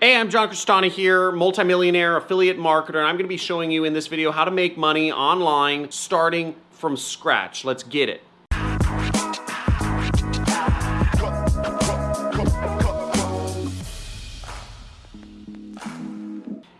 Hey, I'm John Crestani here, multimillionaire affiliate marketer, and I'm going to be showing you in this video how to make money online starting from scratch. Let's get it.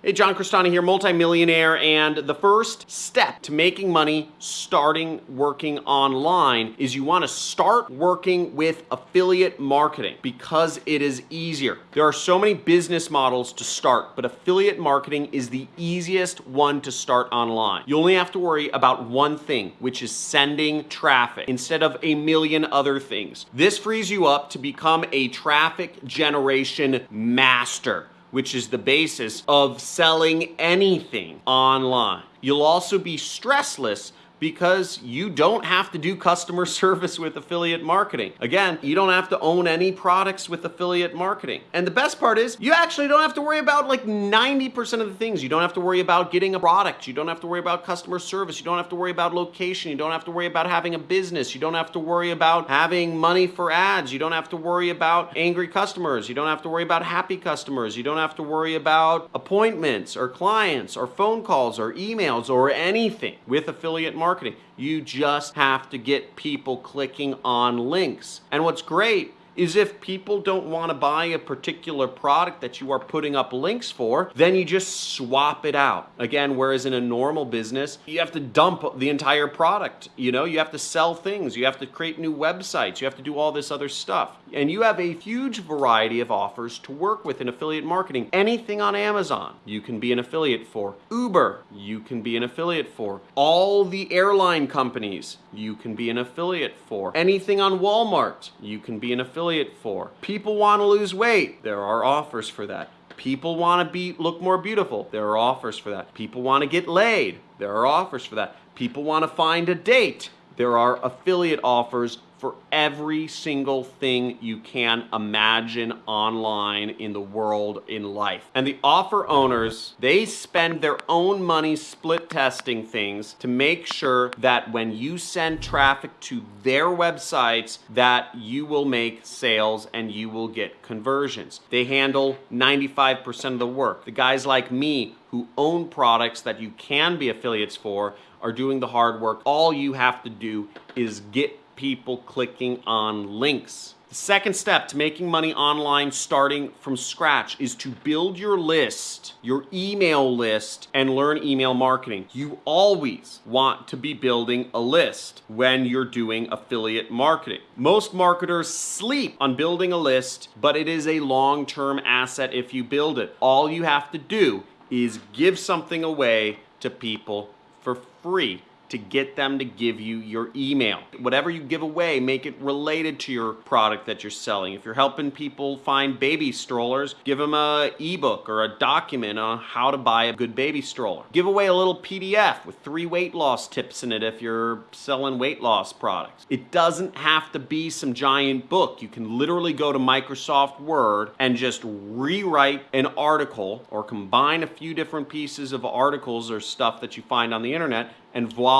Hey, John Crestani here, multimillionaire, and the first step to making money starting working online is you want to start working with affiliate marketing because it is easier. There are so many business models to start, but affiliate marketing is the easiest one to start online. You only have to worry about one thing, which is sending traffic instead of a million other things. This frees you up to become a traffic generation master which is the basis of selling anything online. You'll also be stressless because you don't have to do customer service with affiliate marketing. Again, you don't have to own any products with affiliate marketing. And the best part is you actually don't have to worry about like 90% of the things. You don't have to worry about getting a product. You don't have to worry about customer service. You don't have to worry about location. You don't have to worry about having a business. You don't have to worry about having money for ads. You don't have to worry about angry customers. You don't have to worry about happy customers. You don't have to worry about appointments or clients or phone calls or emails or anything with affiliate marketing marketing. You just have to get people clicking on links. And what's great is if people don't want to buy a particular product that you are putting up links for, then you just swap it out. Again, whereas in a normal business, you have to dump the entire product. You know, you have to sell things, you have to create new websites, you have to do all this other stuff. And you have a huge variety of offers to work with in affiliate marketing. Anything on Amazon, you can be an affiliate for. Uber, you can be an affiliate for. All the airline companies, you can be an affiliate for. Anything on Walmart, you can be an affiliate for. People want to lose weight. There are offers for that. People want to be look more beautiful. There are offers for that. People want to get laid. There are offers for that. People want to find a date. There are affiliate offers for every single thing you can imagine online in the world in life. And the offer owners, they spend their own money split testing things to make sure that when you send traffic to their websites that you will make sales and you will get conversions. They handle 95% of the work. The guys like me who own products that you can be affiliates for are doing the hard work. All you have to do is get people clicking on links. The second step to making money online starting from scratch is to build your list, your email list, and learn email marketing. You always want to be building a list when you're doing affiliate marketing. Most marketers sleep on building a list, but it is a long-term asset if you build it. All you have to do is give something away to people for free to get them to give you your email. Whatever you give away, make it related to your product that you're selling. If you're helping people find baby strollers, give them a ebook or a document on how to buy a good baby stroller. Give away a little PDF with three weight loss tips in it if you're selling weight loss products. It doesn't have to be some giant book. You can literally go to Microsoft Word and just rewrite an article or combine a few different pieces of articles or stuff that you find on the internet and voila,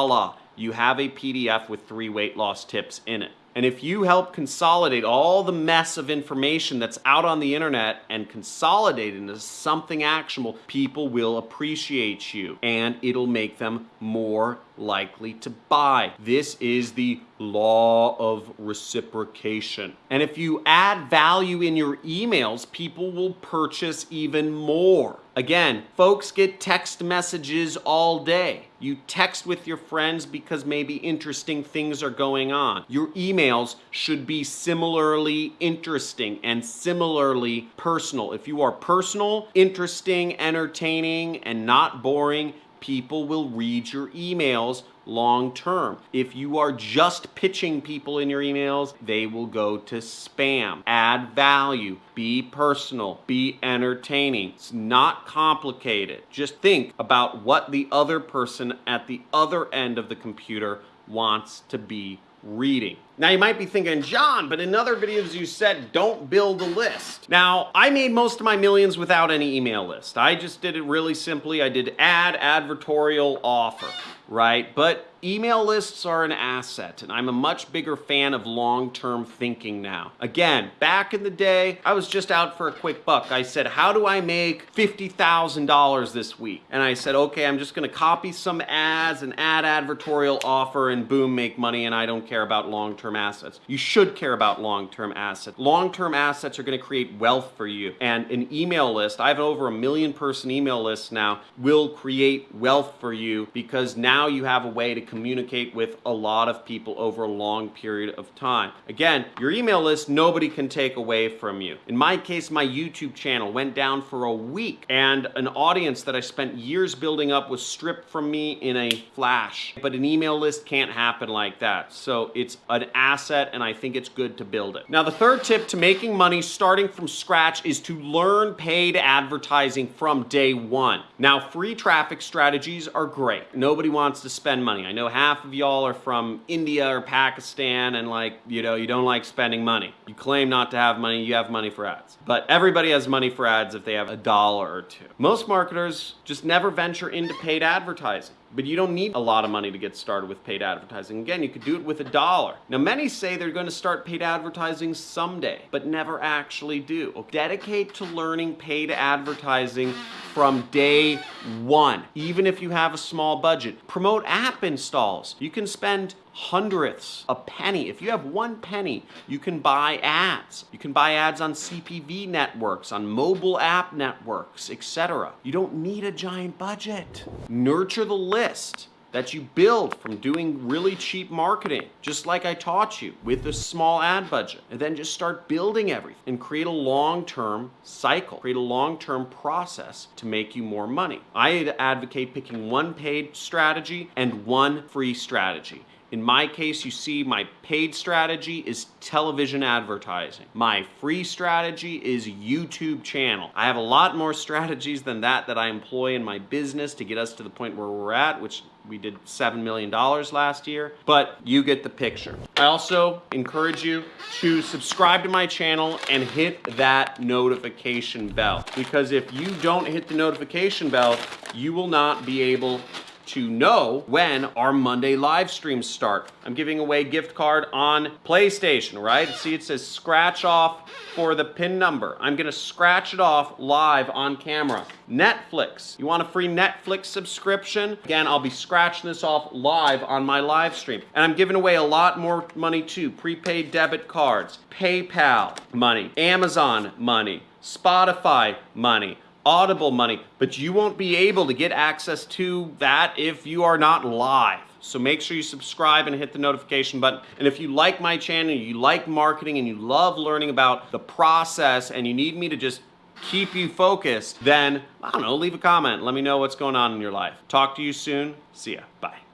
you have a PDF with three weight loss tips in it. And if you help consolidate all the mess of information that's out on the internet and consolidate it into something actionable, people will appreciate you and it'll make them more likely to buy. This is the law of reciprocation. And if you add value in your emails, people will purchase even more. Again, folks get text messages all day. You text with your friends because maybe interesting things are going on. Your emails should be similarly interesting and similarly personal. If you are personal, interesting, entertaining, and not boring, people will read your emails long term. If you are just pitching people in your emails, they will go to spam. Add value, be personal, be entertaining. It's not complicated. Just think about what the other person at the other end of the computer wants to be reading. Now you might be thinking, John, but in other videos you said don't build a list. Now, I made most of my millions without any email list. I just did it really simply. I did ad, advertorial, offer. right? But email lists are an asset, and I'm a much bigger fan of long-term thinking now. Again, back in the day, I was just out for a quick buck. I said, how do I make $50,000 this week? And I said, okay, I'm just gonna copy some ads and add advertorial offer and boom, make money, and I don't care about long-term assets. You should care about long-term assets. Long-term assets are gonna create wealth for you. And an email list, I have over a million person email list now, will create wealth for you because now you have a way to communicate with a lot of people over a long period of time. Again, your email list, nobody can take away from you. In my case, my YouTube channel went down for a week and an audience that I spent years building up was stripped from me in a flash. But an email list can't happen like that. So it's an asset and I think it's good to build it. Now, the third tip to making money starting from scratch is to learn paid advertising from day one. Now, free traffic strategies are great. Nobody wants to spend money. I know half of y'all are from India or Pakistan and like, you know, you don't like spending money. You claim not to have money, you have money for ads. But everybody has money for ads if they have a dollar or two. Most marketers just never venture into paid advertising. But you don't need a lot of money to get started with paid advertising. Again, you could do it with a dollar. Now, many say they're going to start paid advertising someday, but never actually do. Dedicate to learning paid advertising from day one, even if you have a small budget. Promote app installs. You can spend hundredths, a penny. If you have one penny, you can buy ads. You can buy ads on CPV networks, on mobile app networks, etc. You don't need a giant budget. Nurture the list that you build from doing really cheap marketing, just like I taught you with a small ad budget. And then just start building everything and create a long-term cycle, create a long-term process to make you more money. I advocate picking one paid strategy and one free strategy. In my case, you see my paid strategy is television advertising. My free strategy is YouTube channel. I have a lot more strategies than that that I employ in my business to get us to the point where we're at, which we did $7 million last year, but you get the picture. I also encourage you to subscribe to my channel and hit that notification bell because if you don't hit the notification bell, you will not be able to know when our Monday live streams start. I'm giving away gift card on PlayStation, right? See, it says scratch off for the pin number. I'm gonna scratch it off live on camera. Netflix, you want a free Netflix subscription? Again, I'll be scratching this off live on my live stream. And I'm giving away a lot more money too. Prepaid debit cards, PayPal money, Amazon money, Spotify money. Audible money, but you won't be able to get access to that if you are not live. So make sure you subscribe and hit the notification button. And if you like my channel, you like marketing, and you love learning about the process, and you need me to just keep you focused, then, I don't know, leave a comment. Let me know what's going on in your life. Talk to you soon. See ya. Bye.